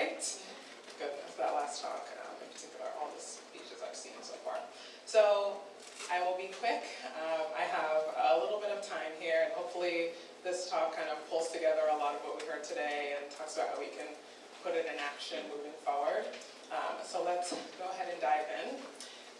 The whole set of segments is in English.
right? Good, that last talk, um, in particular, all the speeches I've seen so far. So I will be quick. Um, I have a little bit of time here, and hopefully this talk kind of pulls together a lot of what we heard today and talks about how we can put it in action moving forward. Um, so let's go ahead and dive in.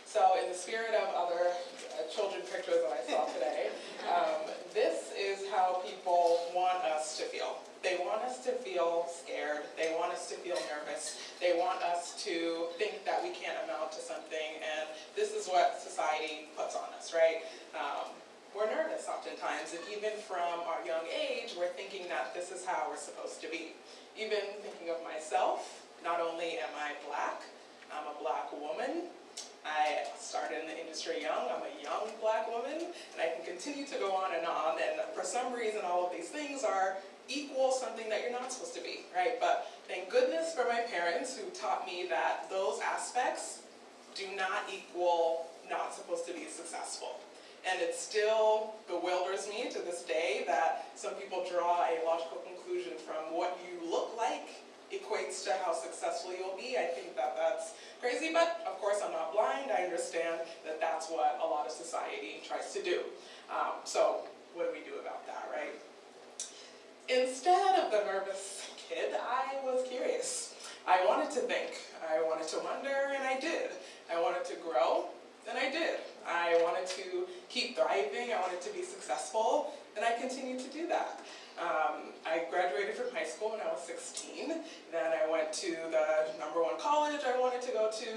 So in the spirit of other uh, children pictures that I saw today, um, this is how people want us to feel. They want us to feel scared. They want us to feel nervous. They want us to think that we can't amount to something, and this is what society puts on us, right? Um, we're nervous oftentimes, and even from our young age, we're thinking that this is how we're supposed to be. Even thinking of myself, not only am I black, I'm a black woman, started in the industry young, I'm a young black woman, and I can continue to go on and on, and for some reason all of these things are equal something that you're not supposed to be, right? But thank goodness for my parents who taught me that those aspects do not equal not supposed to be successful. And it still bewilders me to this day that some people draw a logical conclusion from what you look like equates to how successful you'll be. I think that that's crazy, but of course I'm not blind. I understand that that's what a lot of society tries to do. Um, so what do we do about that, right? Instead of the nervous kid, I was curious. I wanted to think. I wanted to wonder, and I did. I wanted to grow, and I did. I wanted to keep thriving. I wanted to be successful, and I continued to do that. Um, I graduated from high school when I was 16. Then I went to the number one college I wanted to go to.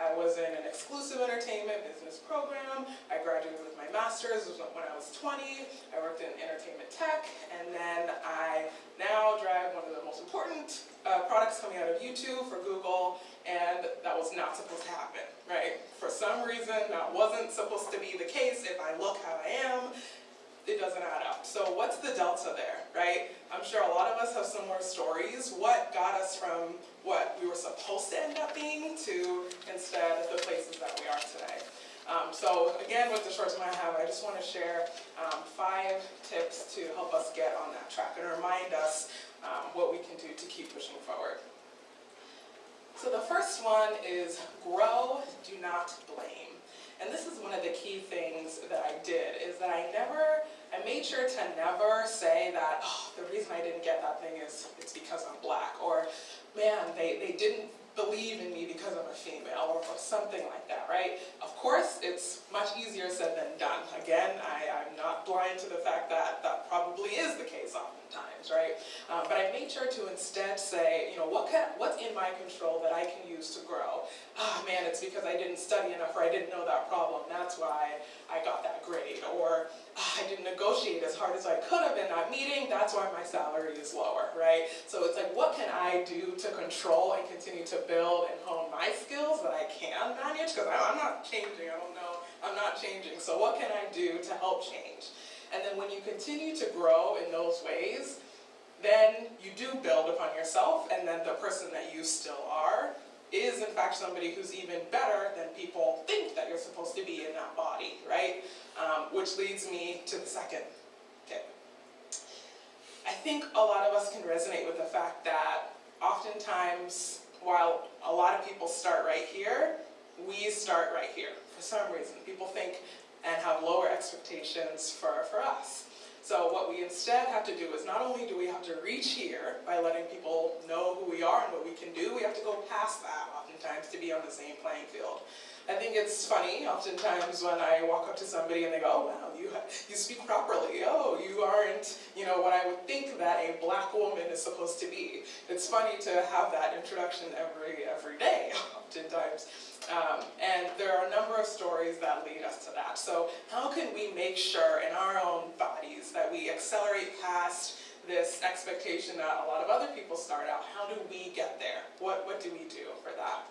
I was in an exclusive entertainment business program. I graduated with my master's when I was 20. I worked in entertainment tech. And then I now drive one of the most important uh, products coming out of YouTube for Google. And that was not supposed to happen, right? For some reason, that wasn't supposed to be the case if I look how I am it doesn't add up. So what's the delta there, right? I'm sure a lot of us have similar stories. What got us from what we were supposed to end up being to instead the places that we are today? Um, so again, with the short time I have, I just want to share um, five tips to help us get on that track and remind us um, what we can do to keep pushing forward. So the first one is grow, do not blame. And this is one of the key things that I did, is that I never, I made sure to never say that, oh, the reason I didn't get that thing is it's because I'm black, or man, they, they didn't believe in me because I'm a female or, something like that, right? Of course, it's much easier said than done. Again, I, am not blind to the fact that that probably is the case oftentimes, right? Um, but I made sure to instead say, you know, what can, what's in my control that I can use to grow? Oh man, it's because I didn't study enough or I didn't know that problem. That's why I got that grade. Or I didn't negotiate as hard as I could have in that meeting, that's why my salary is lower, right? So it's like, what can I do to control and continue to build and hone my skills that I can manage? Because I'm not changing, I don't know, I'm not changing. So what can I do to help change? And then when you continue to grow in those ways, then you do build upon yourself and then the person that you still are is in fact somebody who's even better than people think that you're supposed to be in that body, right? Um, which leads me to the second tip. I think a lot of us can resonate with the fact that oftentimes, while a lot of people start right here, we start right here for some reason. People think and have lower expectations for, for us. So what we instead have to do is not only do we have to reach here by letting people know who we are and what we can do, we have to go past that oftentimes to be on the same playing field. I think it's funny oftentimes when I walk up to somebody and they go, oh wow, you, you speak properly. Oh, you aren't, you know, what I would think that a black woman is supposed to be. It's funny to have that introduction every, every day oftentimes. Um, and there are a number of stories that lead us to that. So how can we make sure in our own bodies that we accelerate past this expectation that a lot of other people start out? How do we get there? What, what do we do for that?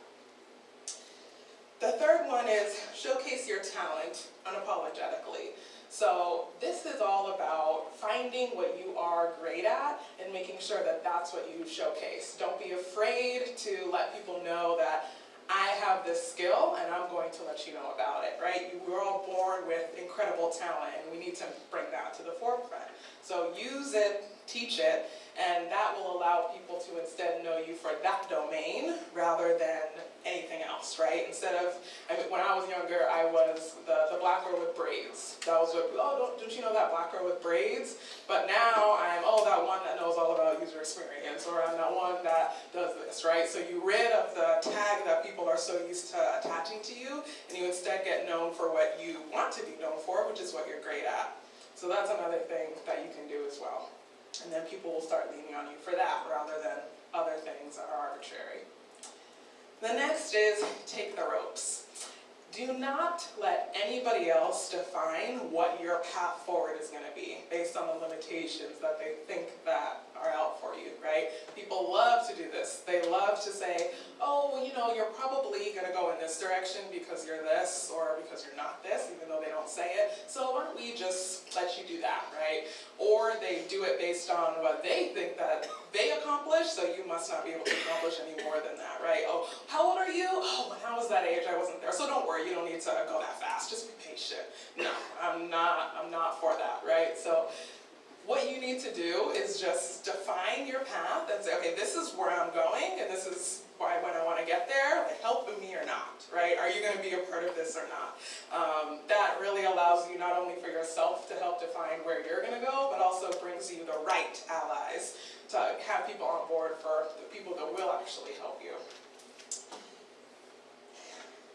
The third one is showcase your talent unapologetically. So this is all about finding what you are great at and making sure that that's what you showcase. Don't be afraid to let people know that I have this skill and I'm going to let you know about it, right? You were all born with incredible talent and we need to bring that to the forefront. So use it, teach it, And that will allow people to instead know you for that domain rather than else, right? Instead of, I mean, when I was younger, I was the, the black girl with braids. That was what, oh, don't, don't you know that black girl with braids? But now I'm, oh, that one that knows all about user experience, or I'm that one that does this, right? So you rid of the tag that people are so used to attaching to you, and you instead get known for what you want to be known for, which is what you're great at. So that's another thing that you can do as well. And then people will start leaning on you for that rather than other things that are arbitrary. The next is take the ropes. Do not let anybody else define what your path forward is going to be based on the limitations that they think that are out for you, right? People love to do this. They love to say, oh, you know, you're probably going to go in this direction because you're this or because you're not this, even though they don't say it. So why don't we just let you do that, right? Or they do it based on what they think that they accomplished, so you must not be able to accomplish any more than that, right? Oh, how old are you? Oh, when I was that age, I wasn't there. So don't worry, you don't need to go that fast. Just be patient. No, I'm not, I'm not for that, right? So you need to do is just define your path and say, okay, this is where I'm going, and this is why when I want to get there, help me or not, right? Are you going to be a part of this or not? Um, that really allows you not only for yourself to help define where you're going to go, but also brings you the right allies to have people on board for the people that will actually help you.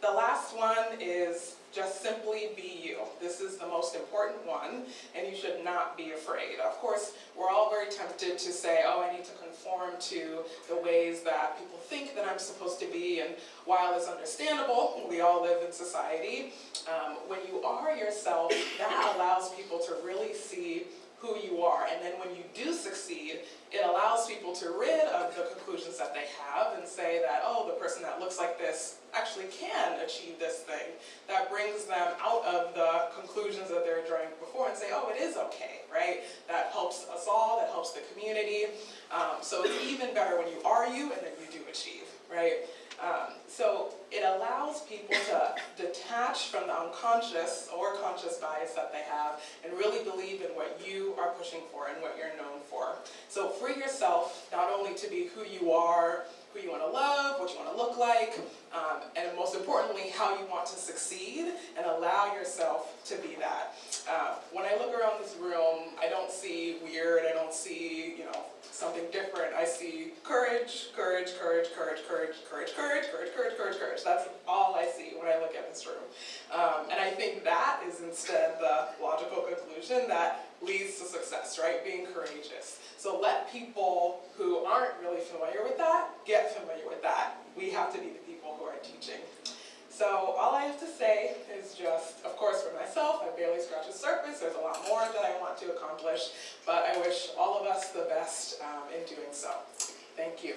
The last one is just simply be you. This is the most important one, and you should not be afraid. Of course, we're all very tempted to say, oh, I need to conform to the ways that people think that I'm supposed to be, and while it's understandable, we all live in society, um, when you are yourself, that allows people to really see who you are. And then when you do succeed, allows people to rid of the conclusions that they have and say that, oh, the person that looks like this actually can achieve this thing. That brings them out of the conclusions that they're drawing before and say, oh, it is okay, right? That helps us all, that helps the community. Um, so it's even better when you are you and then you do achieve, right? Um, so it allows people to detach from the unconscious or conscious bias that they have and really believe in what you are pushing for and what you're known for. So free yourself not only to be who you are, who you want to love, what you want to look like, um, and most importantly, how you want to succeed and allow yourself to be that. Uh, when I look around this room, I don't see weird, I don't see, you know, something different. I see courage, courage, courage, courage, courage, courage, courage, courage, courage, courage, courage. That's all I see when I look at this room. Um, and I think that is instead the logical conclusion that leads to success, right? Being courageous. So let people who aren't really familiar with that get familiar with that. We have to be the people who are teaching. So all I have to say is just, of course for myself, I barely scratch the surface, there's a lot more that I want to accomplish, but I wish all of us the best um, in doing so. Thank you.